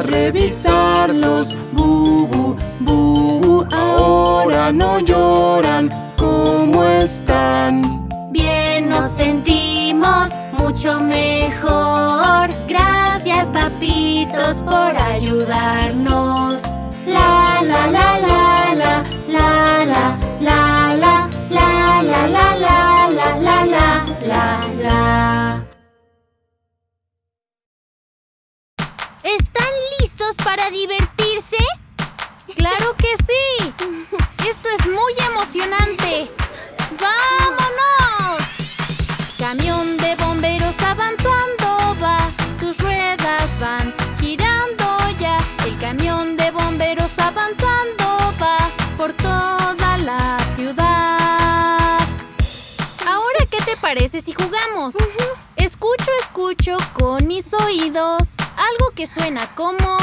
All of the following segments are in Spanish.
A revisarlos, bubu, bubu. Ahora no lloran. ¿Cómo están? Bien nos sentimos mucho mejor. Gracias, papitos, por ayudarnos. La la la la la la la la la la la la la la la la la la. Es muy emocionante. ¡Vámonos! Camión de bomberos avanzando va, sus ruedas van girando ya. El camión de bomberos avanzando va por toda la ciudad. Ahora, ¿qué te parece si jugamos? Escucho, escucho con mis oídos algo que suena como...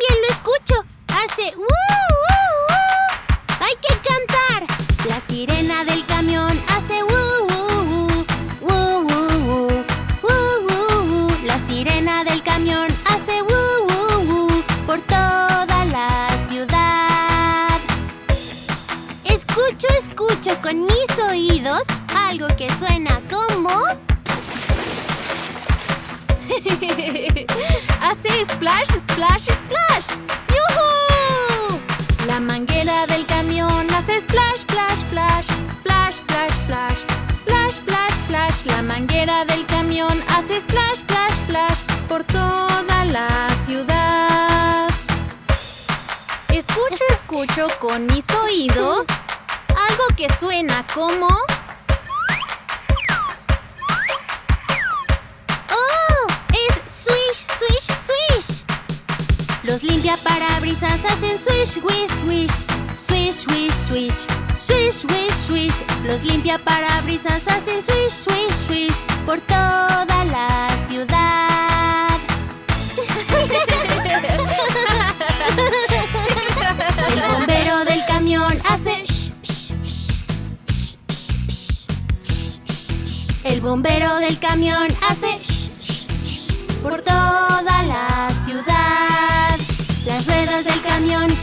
también lo escucho. Hace ¡uh, uh, uh! ¡Hay que cantar! La sirena del camión hace ¡uh, uh, uh! ¡uh. La sirena del camión hace ¡uh, uh, uh! por toda la ciudad. Escucho, escucho con mis oídos algo que suena como... Hace splash, splash, splash. ¡Yuhu! La manguera del camión hace splash, splash, splash. Splash, splash, splash. Splash, splash, splash. La manguera del camión hace splash, splash, splash. Por toda la ciudad. Escucho, escucho con mis oídos algo que suena como... Los limpiaparabrisas hacen swish, wish, wish. Swish, wish, swish. Swish, wish, swish. Los limpiaparabrisas hacen swish, swish, swish. Por toda la ciudad. El bombero del camión hace sh, sh, sh, sh, sh, sh, sh. El bombero del camión hace por toda la. Las ruedas del camión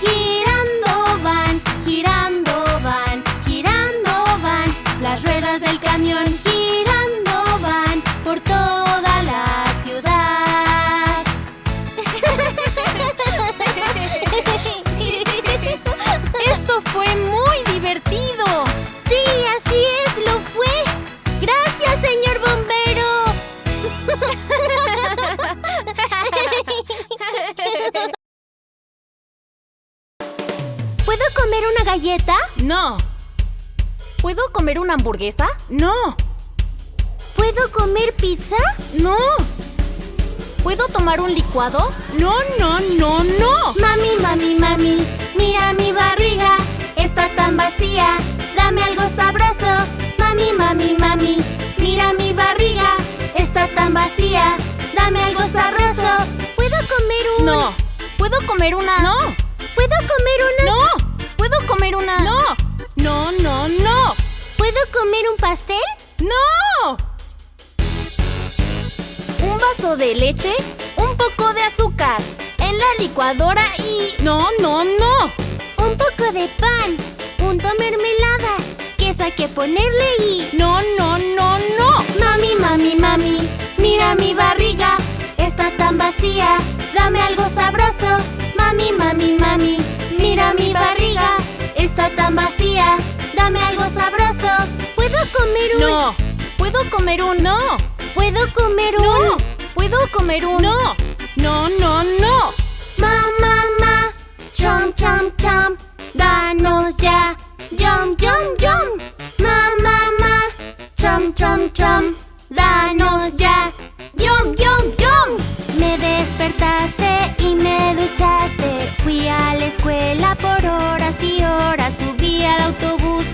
hamburguesa? no, ¿Puedo comer pizza? no, ¿Puedo tomar un licuado? no, no, no, no. Mami, mami, mami, mira mi barriga, está tan vacía, dame algo sabroso. Mami, mami, mami, mira mi barriga, está tan vacía, dame algo sabroso. ¿Puedo comer un...? No, ¿Puedo comer una... no, ¿Puedo comer una...? no. ¿Puedo ¿Puedo comer una...? No, no, no, no. ¿Puedo comer un pastel? ¡No! Un vaso de leche, un poco de azúcar, en la licuadora y... No, no, no. Un poco de pan, punto mermelada, queso hay que ponerle y... No, no, no, no. Mami, mami, mami, mira mi barriga, está tan vacía, dame algo sabroso. Mami, mami, mami, mira mi barriga, está tan vacía, dame algo sabroso. ¿Puedo comer un...? No, ¿Puedo comer un...? no, ¿Puedo comer un...? no, ¿Puedo comer un...? no, no, no, no. Ma, ma, ma, chom, chom, chom, danos ya, yum, yum, yum. Ma, ma, ma, chom, chom, chom, danos ya, yum, yum, yum. Me despertaste y me duchaste, fui a la escuela por horas y horas, subí al autobús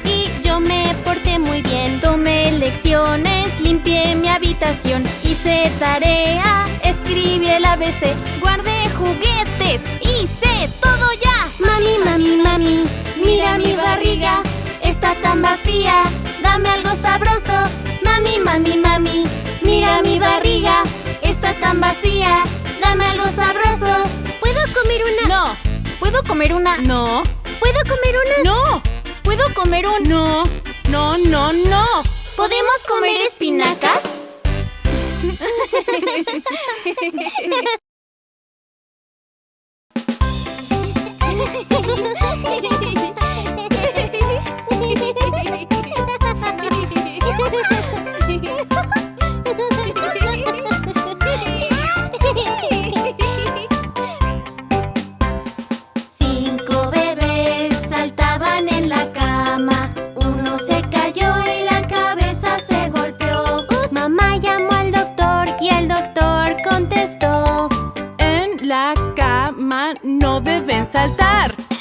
yo me porté muy bien. Tomé lecciones, limpié mi habitación, hice tarea, escribí el ABC, guardé juguetes, hice todo ya. Mami, mami, mami, mira mi barriga, está tan vacía, dame algo sabroso. Mami, mami, mami, mira mi barriga, está tan vacía, dame algo sabroso. ¿Puedo comer una? No, ¿Puedo comer una...? no, ¿Puedo comer una? no, ¿Puedo comer un...? no, no, no, no. ¿Podemos comer espinacas? saltar.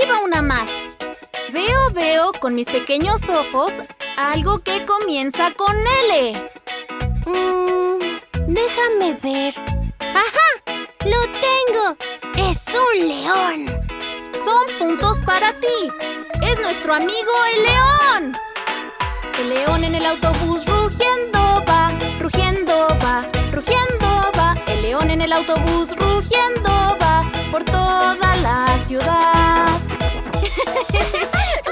Aquí va una más. Veo, veo con mis pequeños ojos algo que comienza con L. Mm, déjame ver. ¡Ajá! ¡Lo tengo! ¡Es un león! Son puntos para ti. Es nuestro amigo el león. El león en el autobús rugiendo va, rugiendo va, rugiendo va. El león en el autobús rugiendo va por toda la ciudad.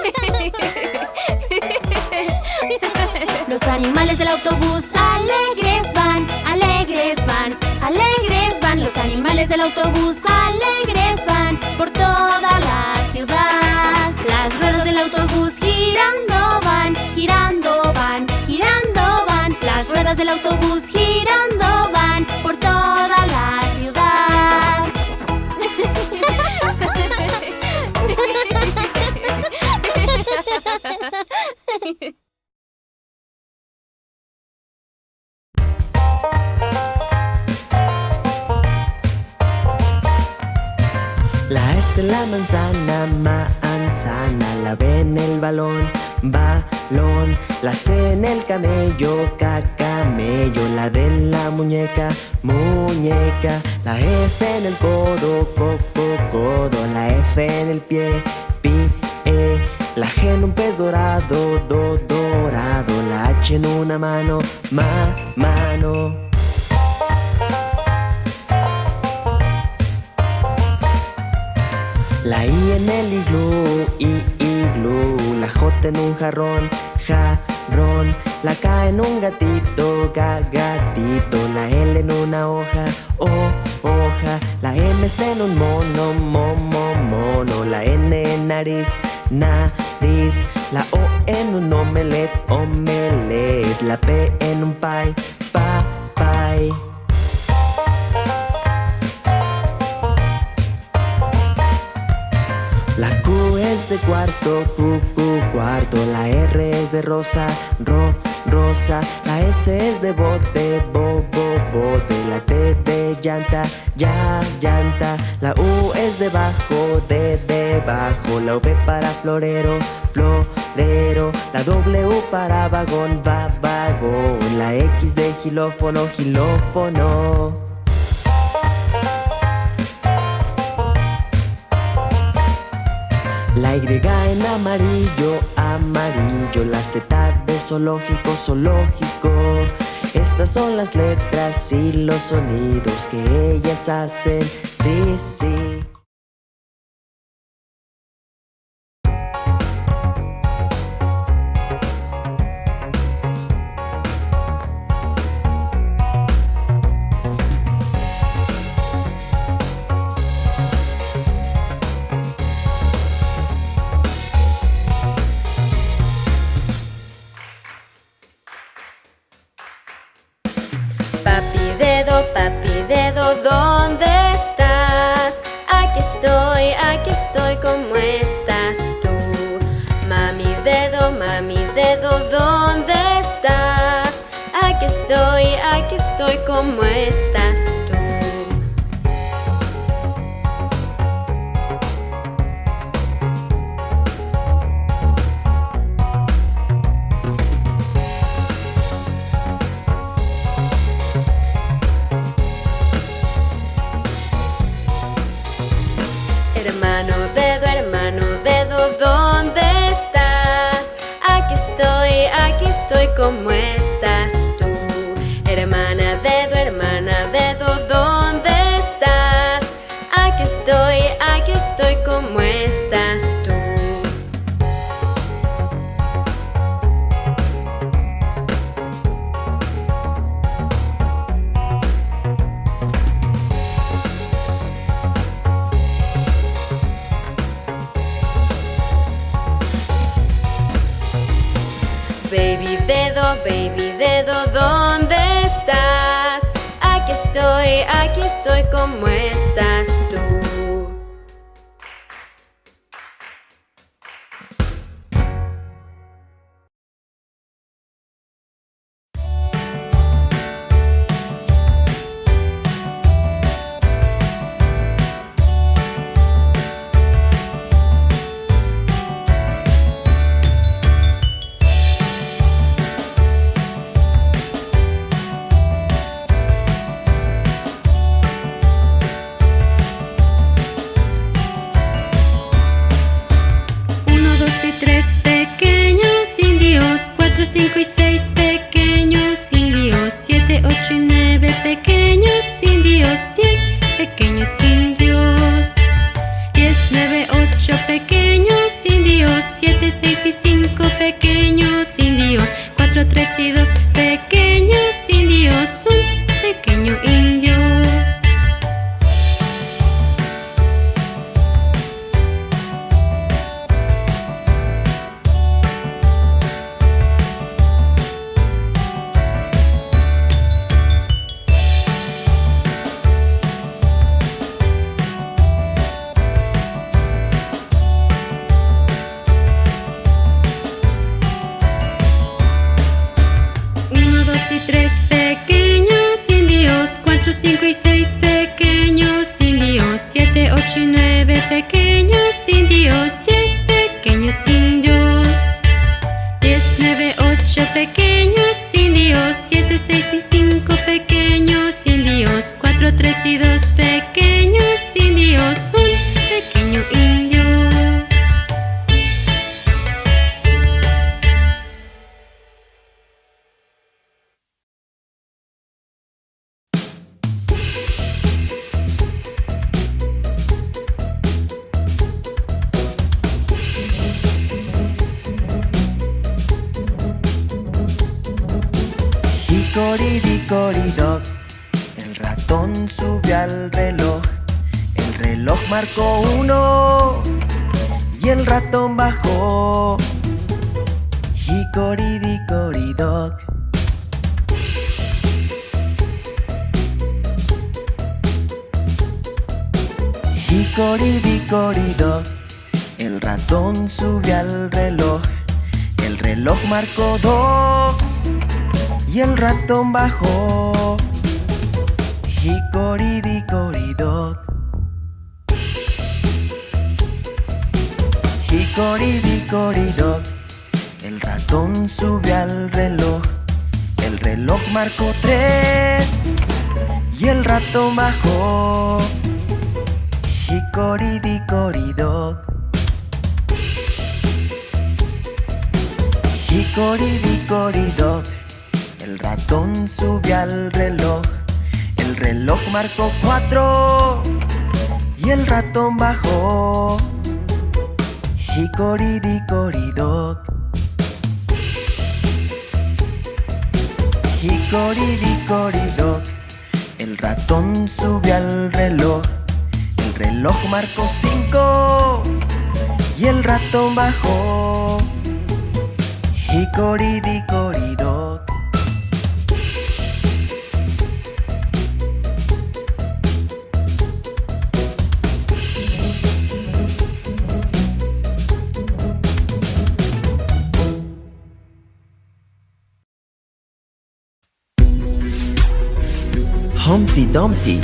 Los animales del autobús alegres van, alegres van, alegres van. Los animales del autobús alegres de la manzana, manzana, la B en el balón, balón, la C en el camello, camello, la D en la muñeca, muñeca, la E está en el codo, coco, codo, la F en el pie, pie, la G en un pez dorado, do, dorado, la H en una mano, ma, mano. La I en el iglú, i, iglú. La J en un jarrón, jarrón La K en un gatito, ga, gatito. La L en una hoja, o, hoja. La M está en un mono, mo, mo, mono. La N en nariz, nariz. La O en un omelet, omelet. La P en un pie, pa, pie Cuarto, Q, Q, cuarto. La R es de rosa, ro, rosa. La S es de bote, bo, bo, bote. La T de llanta, ya, llanta. La U es de bajo, de, debajo. La V para florero, florero. La W para vagón, va, vagón. La X de gilófono, gilófono. La Y en amarillo, amarillo La Z de zoológico, zoológico. Estas son las letras y los sonidos que ellas hacen. Sí, sí ¿dónde estás? Aquí estoy, aquí estoy, ¿cómo estás tú? Mami dedo, mami dedo, ¿dónde estás? Aquí estoy, aquí estoy, ¿cómo estás tú? Estoy, ¿cómo estás tú? Hermana dedo, hermana dedo, ¿dónde estás? Aquí estoy, aquí estoy, ¿cómo estás tú? ¿Dónde estás? Aquí estoy, aquí estoy, ¿cómo estás tú? Marcó tres y el ratón bajó. Hickory-dickory-dock. Hickory-dickory-dock. El ratón subió al reloj. El reloj marcó cuatro y el ratón bajó. Hickory-dickory-dock. Hickory-dickory-dock. El ratón subió al reloj. El reloj marcó cinco y el ratón bajó. Hickory-dickory-dock. Dumpty.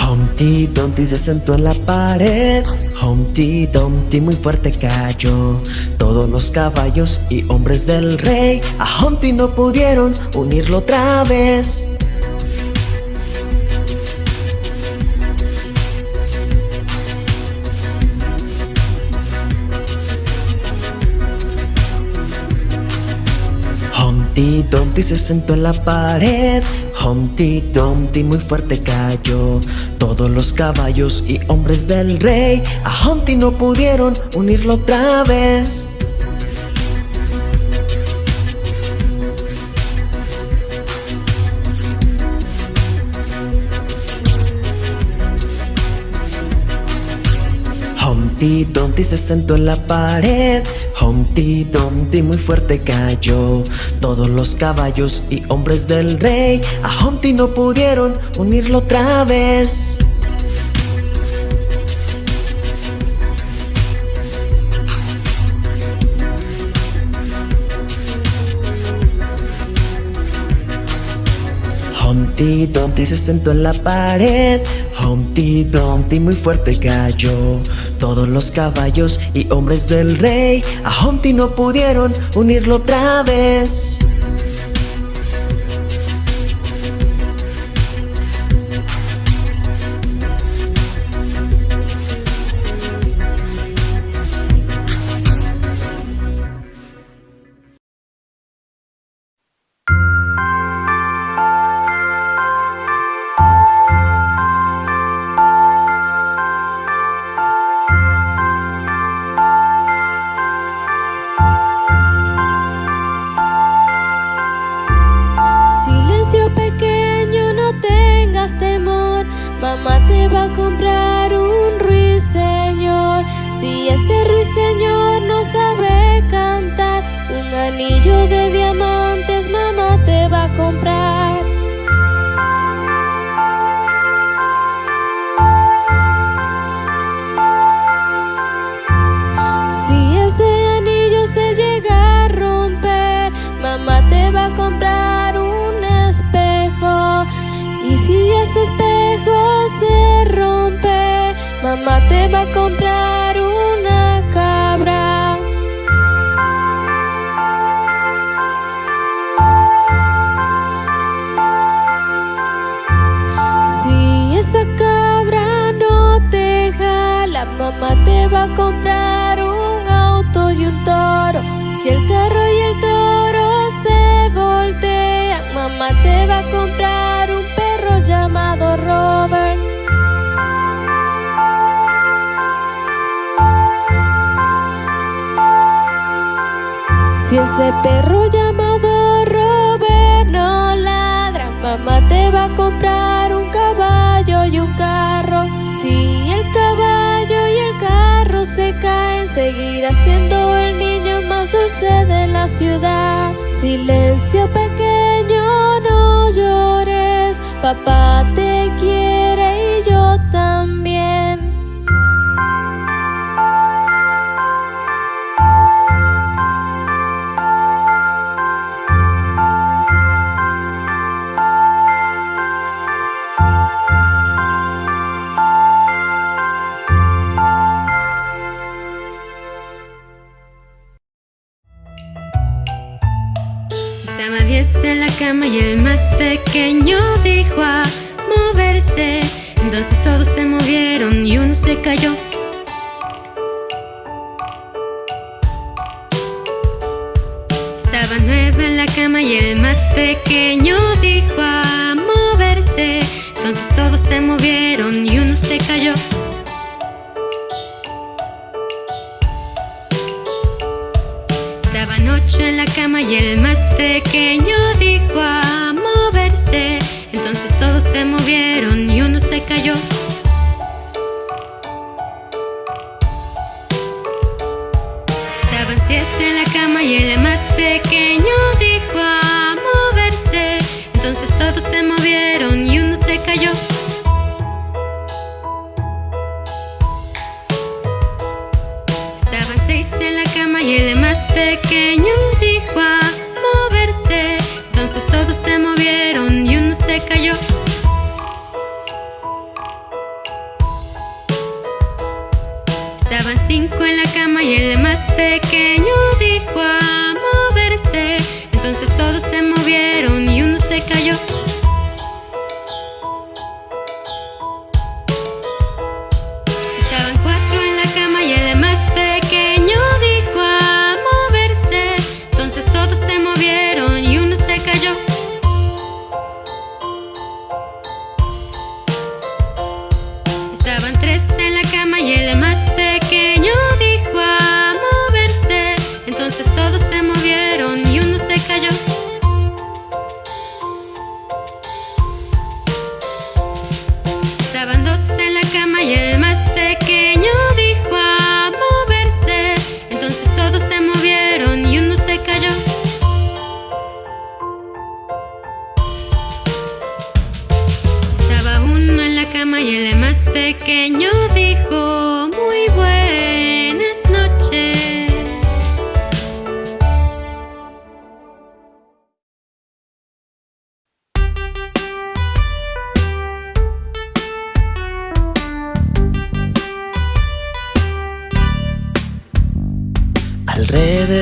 Humpty Dumpty se sentó en la pared. Humpty Dumpty muy fuerte cayó. Todos los caballos y hombres del rey a Humpty no pudieron unirlo otra vez. Humpty Dumpty se sentó en la pared. Humpty Dumpty muy fuerte cayó. Todos los caballos y hombres del rey a Humpty no pudieron unirlo otra vez. Humpty Dumpty se sentó en la pared. Humpty Dumpty muy fuerte cayó. Todos los caballos y hombres del rey a Humpty no pudieron unirlo otra vez. Humpty Dumpty se sentó en la pared. Humpty Dumpty muy fuerte cayó. Todos los caballos y hombres del rey a Humpty no pudieron unirlo otra vez. Ese espejo se rompe, mamá te va a comprar una cabra. Si esa cabra no te jala, mamá te va a comprar un auto y un toro. Si el carro Ese perro llamado Robert no ladra, mamá te va a comprar un caballo y un carro. Si el caballo y el carro se caen, seguirá siendo el niño más dulce de la ciudad. Silencio pequeño, no llores, papá te quiere pequeño dijo a moverse. Entonces todos se movieron y uno se cayó. Estaba nueve en la cama y el más pequeño dijo a moverse. Entonces todos se movieron y uno se cayó. Estaban ocho en la cama y el más pequeño dijo a. Entonces todos se movieron y uno se cayó.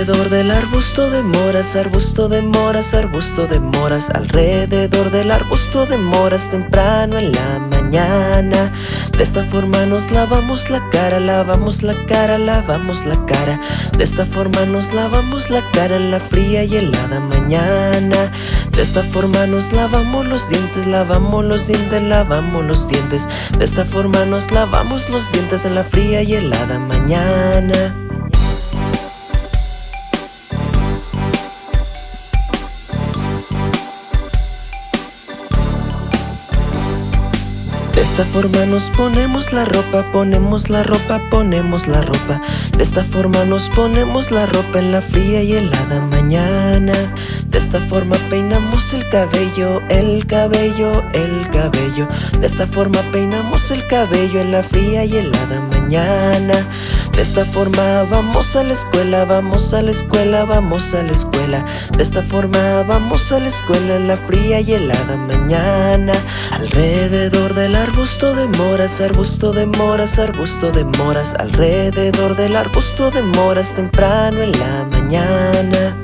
Alrededor del arbusto de moras, arbusto de moras, arbusto de moras Alrededor del arbusto de moras temprano en la mañana. De esta forma nos lavamos la cara, lavamos la cara, lavamos la cara. De esta forma nos lavamos la cara en la fría y helada mañana. De esta forma nos lavamos los dientes, lavamos los dientes, lavamos los dientes. De esta forma nos lavamos los dientes en la fría y helada mañana esta forma nos ponemos la ropa, ponemos la ropa, ponemos la ropa. De esta forma nos ponemos la ropa en la fría y helada mañana. De esta forma peinamos el cabello, el cabello, el cabello. De esta forma peinamos el cabello en la fría y helada mañana. De esta forma vamos a la escuela, vamos a la escuela, vamos a la escuela. De esta forma vamos a la escuela en la fría y helada mañana. Alrededor del arbusto de moras, arbusto de moras, arbusto de moras Alrededor del arbusto de moras temprano en la mañana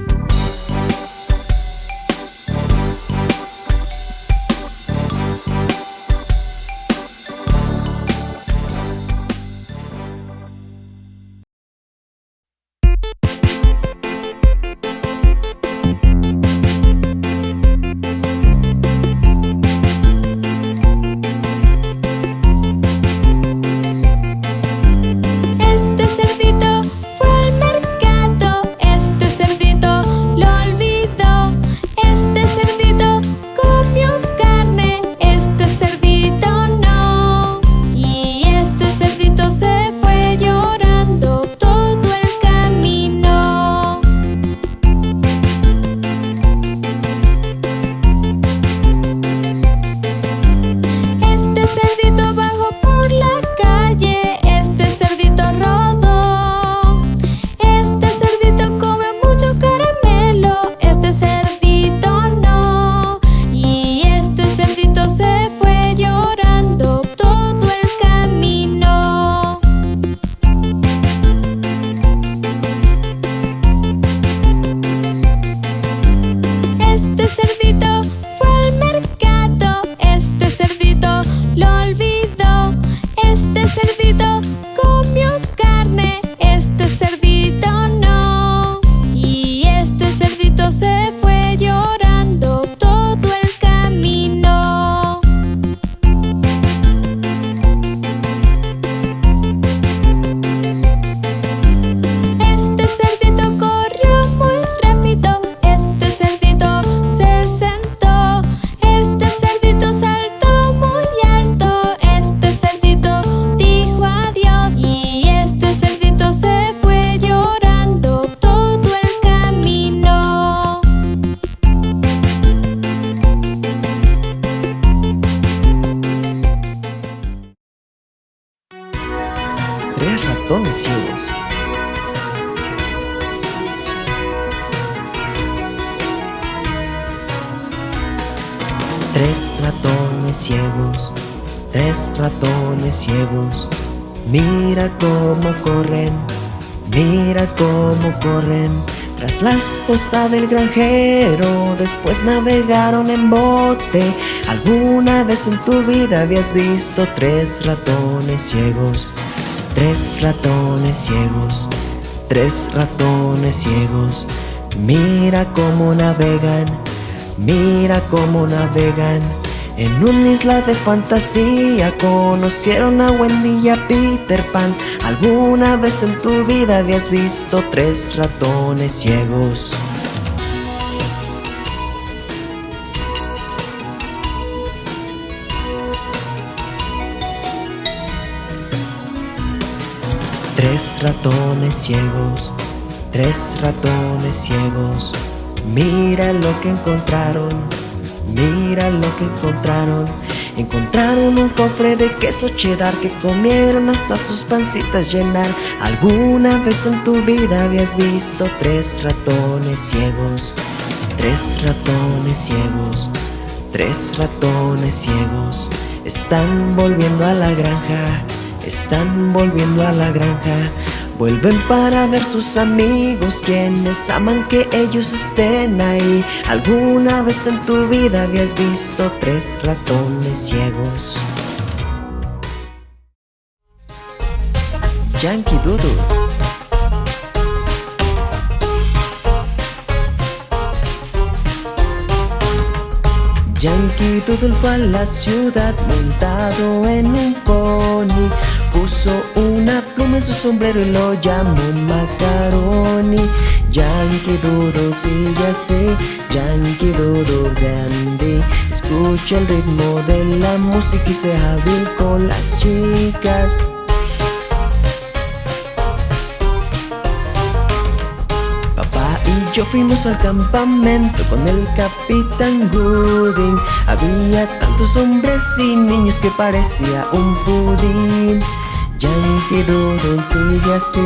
ciegos. Mira cómo corren, mira cómo corren. Tras la esposa del granjero, después navegaron en bote. ¿Alguna vez en tu vida habías visto tres ratones ciegos? Tres ratones ciegos, tres ratones ciegos. Mira cómo navegan Mira cómo navegan en una isla de fantasía Conocieron a Wendy y a Peter Pan. ¿Alguna vez en tu vida habías visto tres ratones ciegos? Tres ratones ciegos, tres ratones ciegos. Mira lo que encontraron, mira lo que encontraron. Encontraron un cofre de queso cheddar que comieron hasta sus pancitas llenar. ¿Alguna vez en tu vida habías visto tres ratones ciegos? Tres ratones ciegos, tres ratones ciegos. Están volviendo a la granja, están volviendo a la granja Vuelven para ver sus amigos quienes aman que ellos estén ahí. ¿Alguna vez en tu vida habías visto tres ratones ciegos? Yankee Doodle. Yankee Doodle fue a la ciudad montado en un pony Puso una pluma en su sombrero y lo llamó Macaroni Yankee Doodle sigue así Yankee Doodle grande Escucha el ritmo de la música y sea hábil con las chicas. Papá y yo fuimos al campamento con el capitán Gooding. Había tantos hombres y niños que parecía un pudín. Yankee Doodle sigue así,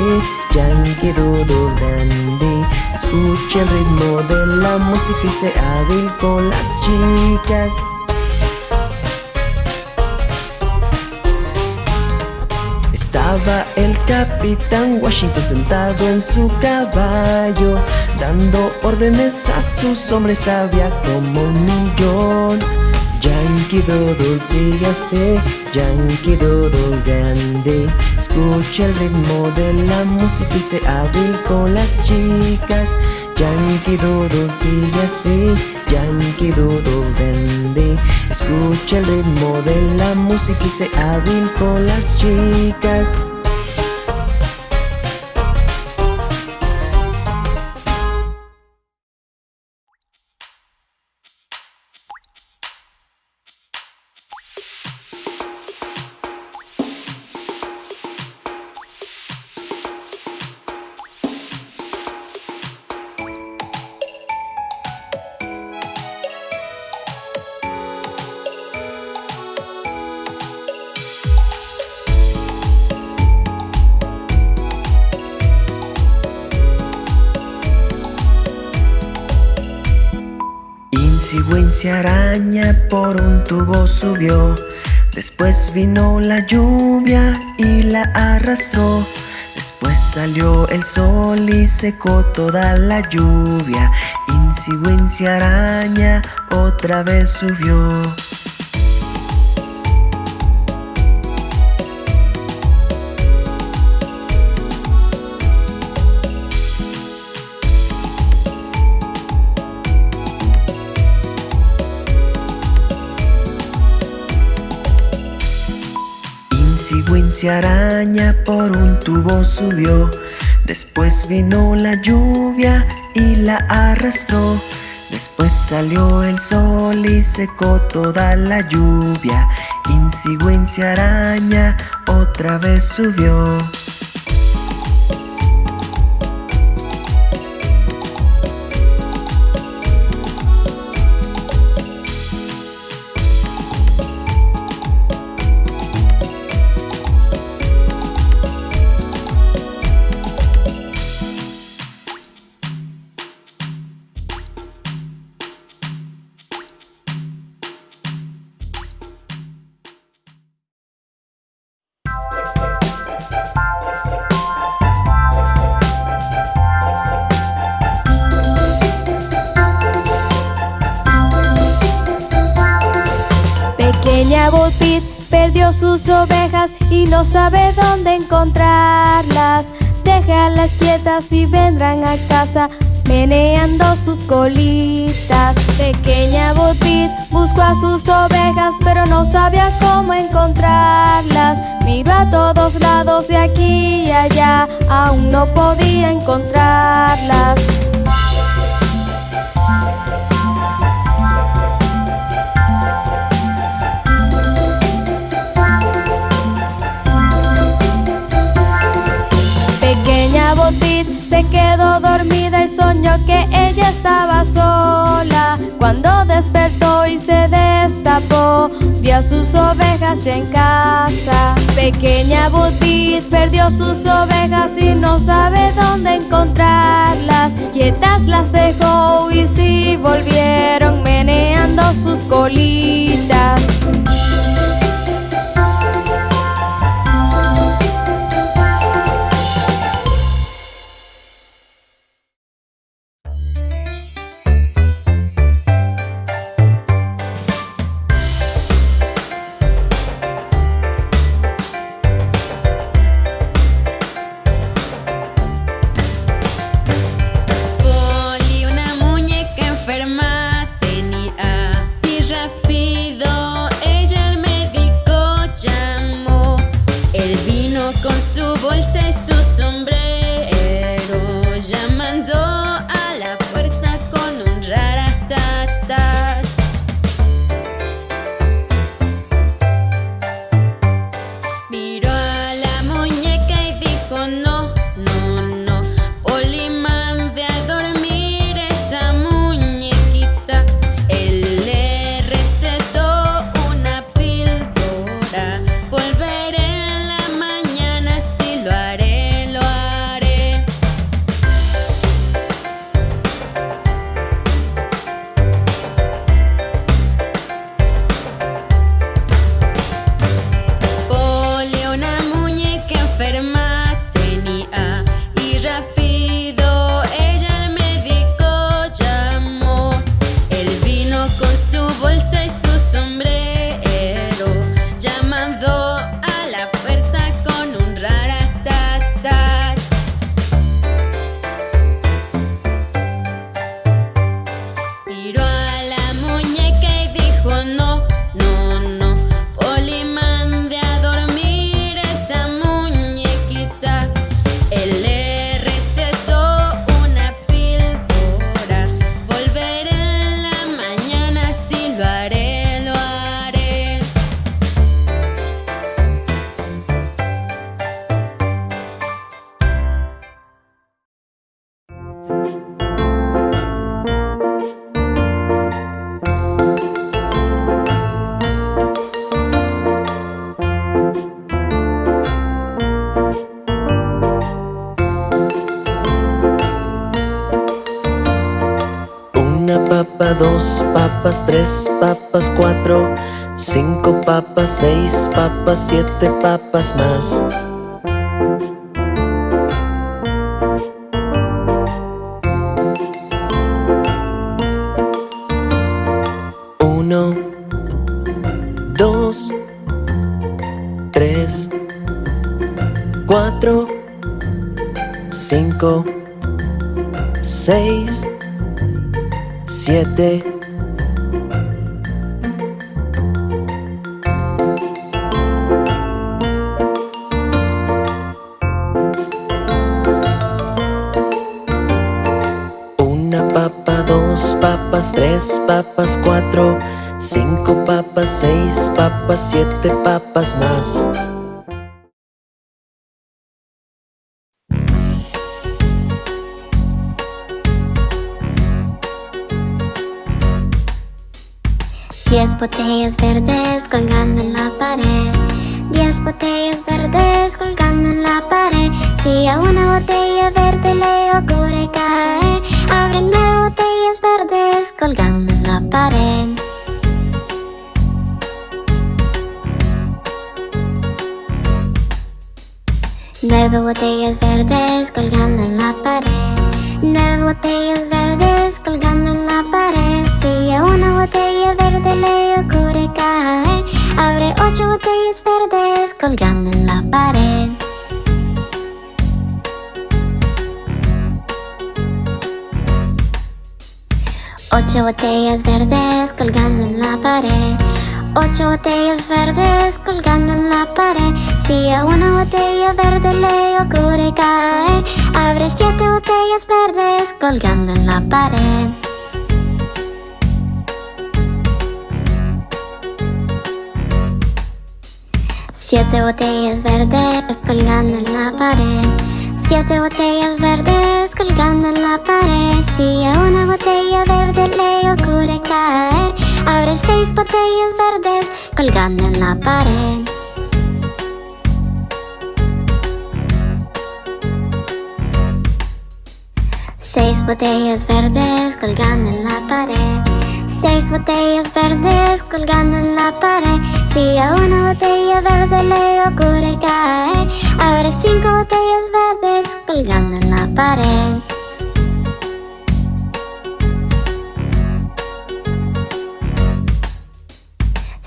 Yankee Doodle Dandy Escuche el ritmo de la música y sea hábil con las chicas. Estaba el capitán Washington sentado en su caballo Dando órdenes a sus hombres, había como un millón Yankee Doodle sigue así, Yankee Doodle Dandy Escucha el ritmo de la música y se hábil con las chicas. Yankee Doodle sigue así, Yankee Doodle Dandy Escucha el ritmo de la música y se hábil con las chicas Araña por un tubo subió. Después vino la lluvia y la arrastró. Después salió el sol y secó toda la lluvia. Wincy araña otra vez subió Araña por un tubo subió. Después vino la lluvia y la arrastró. Después salió el sol y secó toda la lluvia. Wincy araña otra vez subió encontrarlas. Déjalas quietas y vendrán a casa meneando sus colitas. Pequeña Botbit buscó a sus ovejas, pero no sabía cómo encontrarlas. Miró a todos lados de aquí y allá, aún no podía encontrarlas. Se quedó dormida y soñó que ella estaba sola. Cuando despertó y se destapó, vio a sus ovejas ya en casa. Pequeña Butit perdió sus ovejas y no sabe dónde encontrarlas. Quietas las dejó y sí volvieron meneando sus colitas. Seis papas, siete papas más. Siete papas más. Diez botellas verdes colgando en la pared. Diez botellas verdes colgando en la pared. Si a una botella verde le ocurre caer Abre nueve botellas verdes colgando en la pared Nueve botellas verdes colgando en la pared. Nueve botellas verdes colgando en la pared. Si a una botella verde le ocurre caer Abre ocho botellas verdes colgando en la pared. Ocho botellas verdes colgando en la pared Ocho botellas verdes colgando en la pared. Si a una botella verde le ocurre caer Abre siete botellas verdes colgando en la pared. Siete botellas verdes colgando en la pared. Siete botellas verdes colgando en la pared. Si a una botella verde le ocurre caer Abre seis botellas verdes colgando en la pared. Seis botellas verdes colgando en la pared. Seis botellas verdes colgando en la pared. Si a una botella verde le ocurre caer Abre cinco botellas verdes colgando en la pared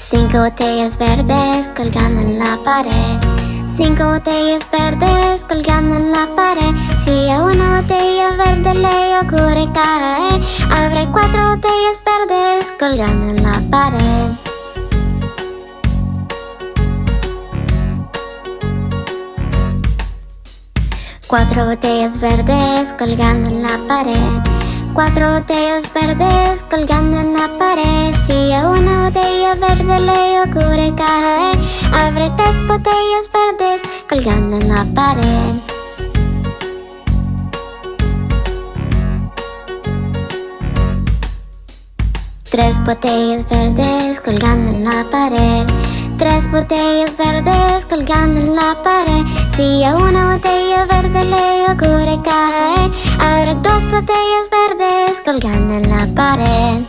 Cinco botellas verdes colgando en la pared. Cinco botellas verdes colgando en la pared. Si a una botella verde le ocurre caer Abre cuatro botellas verdes colgando en la pared. Cuatro botellas verdes colgando en la pared Cuatro botellas verdes colgando en la pared. Si a una botella verde le ocurre caer Abre tres botellas verdes colgando en la pared. Tres botellas verdes colgando en la pared Tres botellas verdes colgando en la pared. Si a una botella verde le ocurre caer Abre dos botellas verdes colgando en la pared.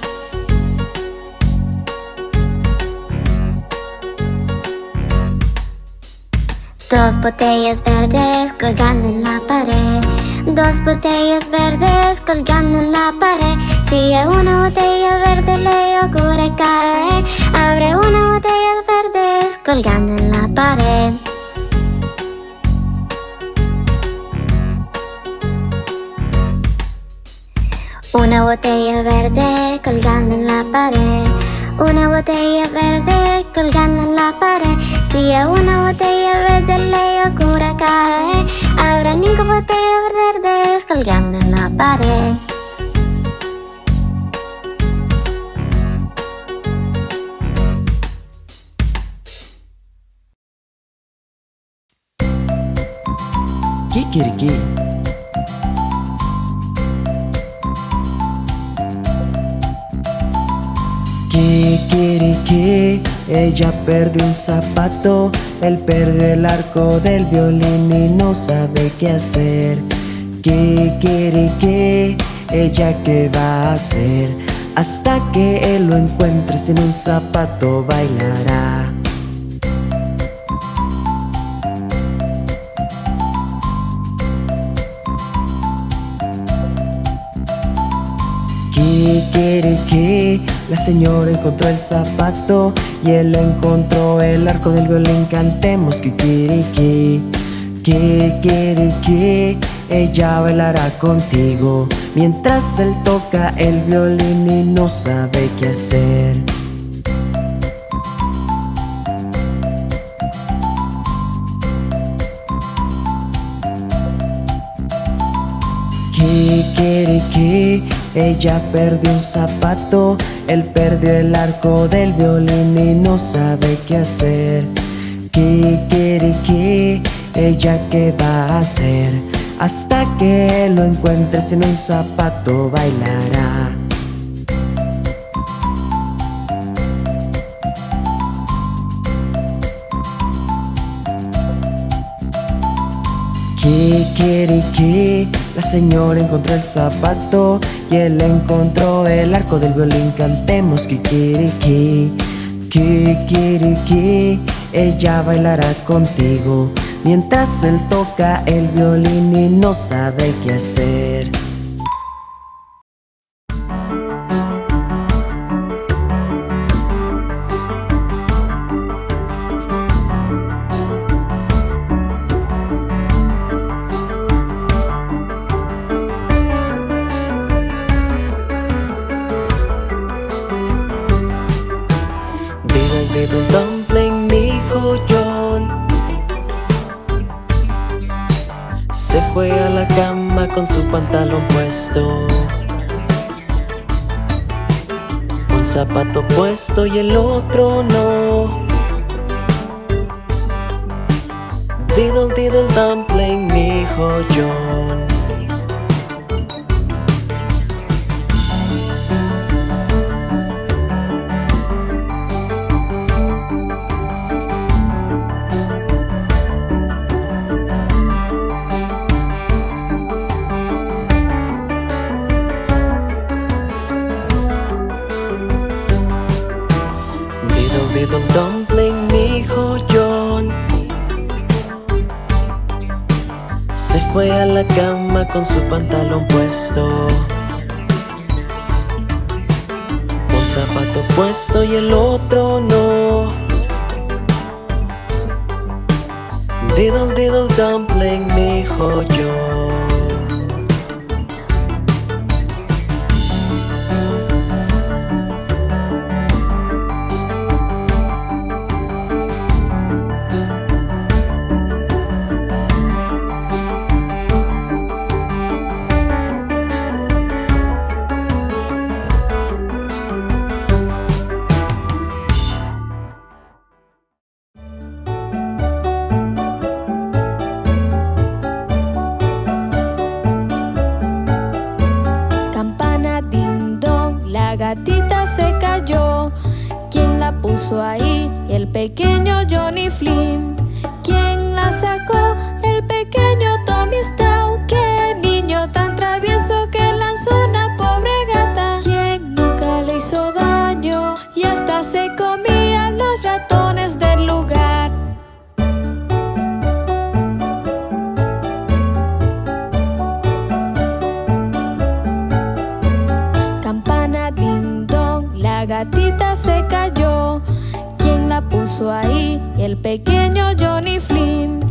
Dos botellas verdes colgando en la pared. Dos botellas verdes colgando en la pared Si a una botella verde le ocurre caer Abre una botella verdes colgando en la pared. Una botella verde colgando en la pared. Una botella verde colgando en la pared. Si a una botella verde le ocurre caer Habrá cinco botellas verdes colgando en la pared Kikiriki. Kikiriki, ella perdió un zapato, él perdió el arco del violín y no sabe qué hacer. Kikiriki, ella qué va a hacer. Hasta que él lo encuentre sin un zapato bailará Kikiriki, la señora encontró el zapato y él encontró el arco del violín. Cantemos kikiriki, kikiriki, ella bailará contigo mientras él toca el violín y no sabe qué hacer. Ella perdió un zapato, él perdió el arco del violín y no sabe qué hacer. Kikiriki, ella qué va a hacer hasta que lo encuentre sin un zapato bailará. Kikiriki, la señora encontró el zapato y él encontró el arco del violín. Cantemos kikiriki, kikiriki, ella bailará contigo mientras él toca el violín y no sabe qué hacer. Puesto y el otro no. Diddle diddle dumpling, dijo John. Pantalón puesto. Un zapato puesto y el otro no. Diddle diddle dumpling, dijo La gatita se cayó. ¿Quién la puso ahí? El pequeño Johnny Flynn. ¿Quién la sacó? El pequeño Tommy Stout. ¡Qué niño tan travieso que lanzó una pobre gata! ¿Quién nunca le hizo daño? Y hasta se comían los ratones ahí? El pequeño Johnny Flynn.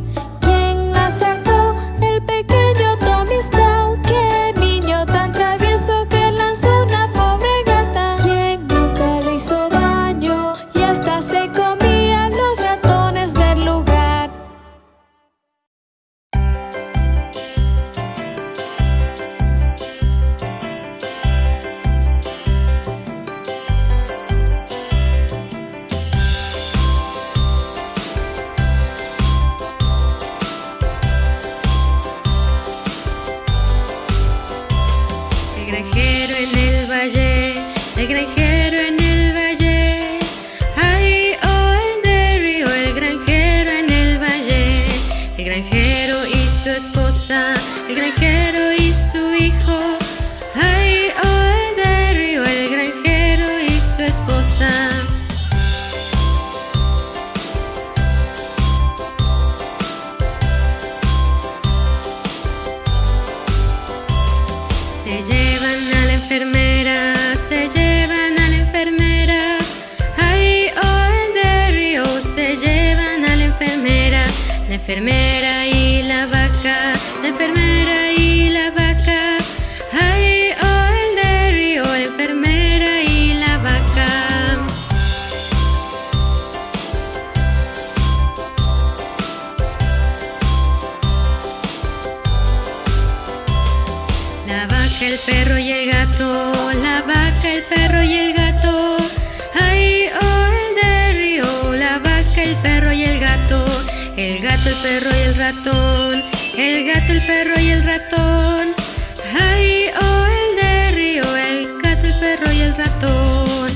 fermer El gato, el perro y el ratón. Ay, oh, el de río, el gato, el perro y el ratón.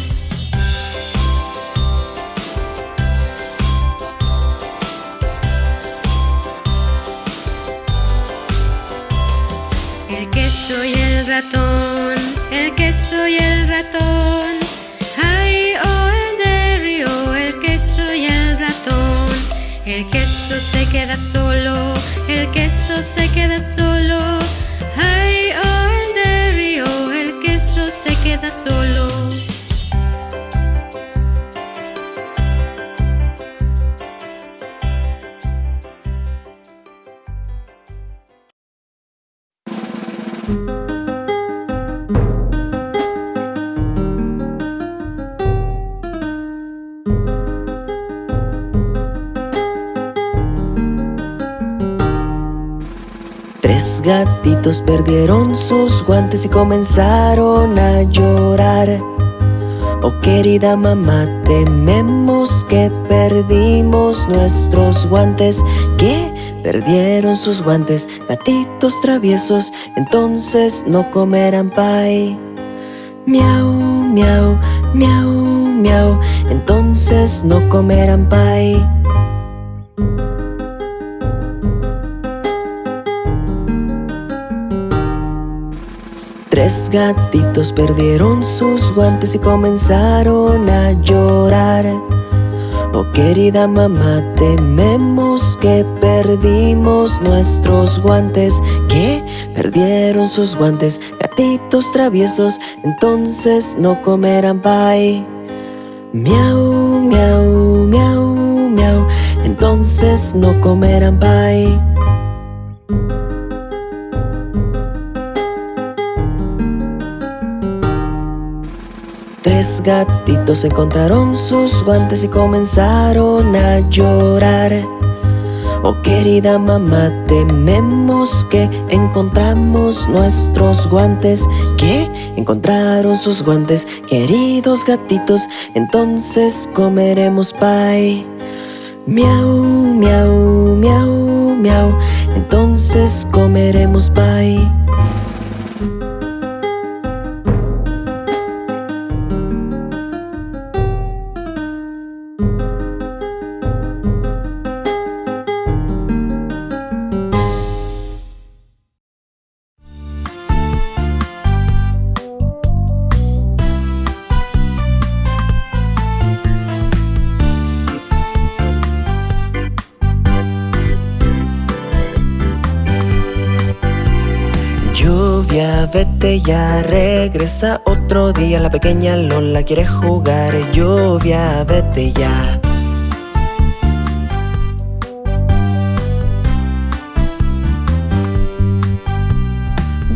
El queso y el ratón, el queso y el ratón. Ay, oh, el de río, el queso y el ratón. El queso se queda solo, el queso se queda solo. Ay, oh, el de río, el queso se queda solo. Perdieron sus guantes y comenzaron a llorar. Oh querida mamá, tememos que perdimos nuestros guantes. Que perdieron sus guantes, gatitos traviesos, entonces no comerán pie. Miau, miau, miau, miau, entonces no comerán pie. Tres gatitos perdieron sus guantes y comenzaron a llorar. Oh querida mamá, tememos que perdimos nuestros guantes. Que perdieron sus guantes, gatitos traviesos, entonces no comerán pie. Miau, miau, miau, miau, entonces no comerán pie. Gatitos encontraron sus guantes y comenzaron a llorar. Oh querida mamá, tememos que encontramos nuestros guantes. Que encontraron sus guantes, queridos gatitos, entonces comeremos pie. Miau, miau, miau, miau, entonces comeremos pie. Ya, regresa otro día. La pequeña Lola quiere jugar. Lluvia, vete ya.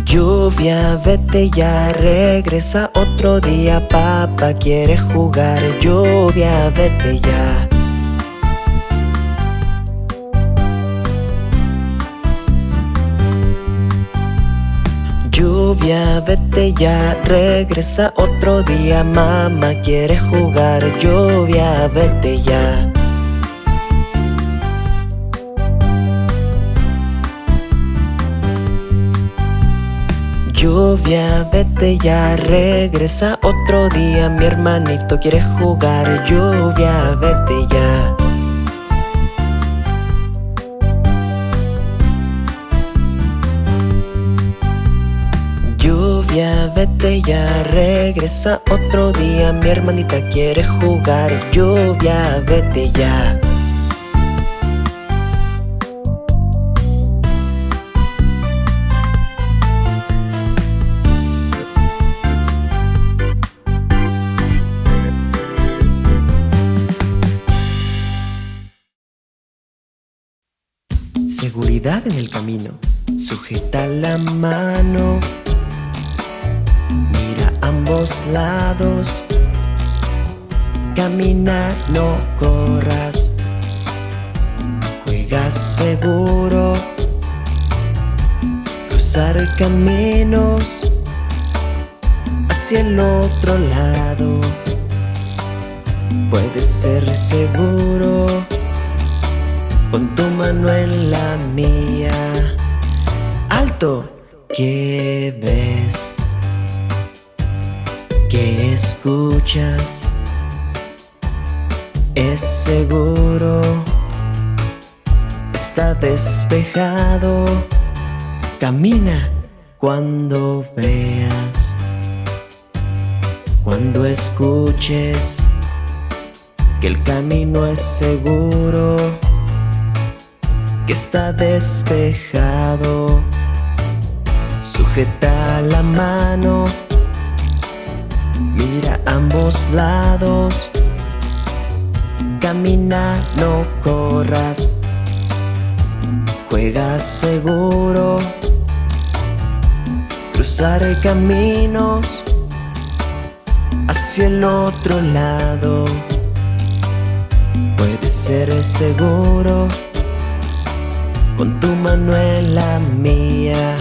Lluvia, vete ya, regresa otro día. Papá quiere jugar. Lluvia, vete ya Lluvia, vete ya, regresa otro día Mamá quiere jugar Lluvia, vete ya. Lluvia, vete ya, regresa otro día Mi hermanito quiere jugar Lluvia, vete ya vete ya, regresa otro día Mi hermanita quiere jugar Lluvia, vete ya cuidado en el camino. Sujeta la mano. Ambos lados. Camina, no corras. Juega seguro. Cruzar caminos hacia el otro lado. Puedes ser seguro con tu mano en la mía. Alto, ¿qué ves? ¿Qué escuchas? Es seguro, está despejado. Camina cuando veas, cuando escuches que el camino es seguro, que está despejado. Sujeta la mano, mira ambos lados, camina, no corras, juega seguro, cruzar caminos hacia el otro lado. Puedes ser seguro con tu mano en la mía.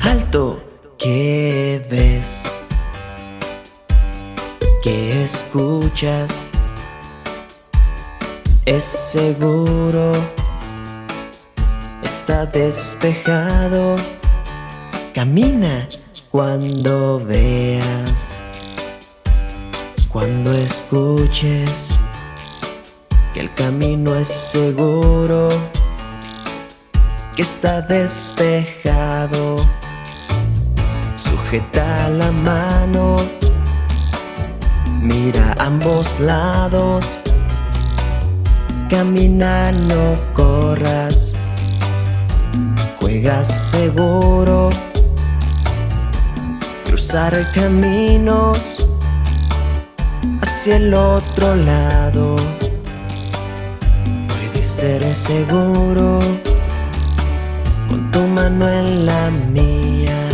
Alto, ¿qué ves? ¿Qué escuchas? Es seguro, está despejado. Camina cuando veas, cuando escuches que el camino es seguro, que está despejado. Sujeta la mano, mira ambos lados, camina, no corras, juega seguro, cruzar caminos hacia el otro lado. Ser seguro con tu mano en la mía.